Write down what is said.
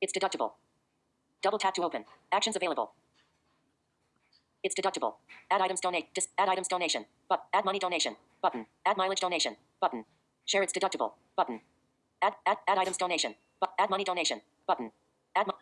It's deductible. Double tap to open. Actions available. It's deductible. Add items donate. Dis- add items donation. But add money donation. Button. Add mileage donation. Button. Share it's deductible. Button. Add add add items donation. But add money donation. Button. Add mo-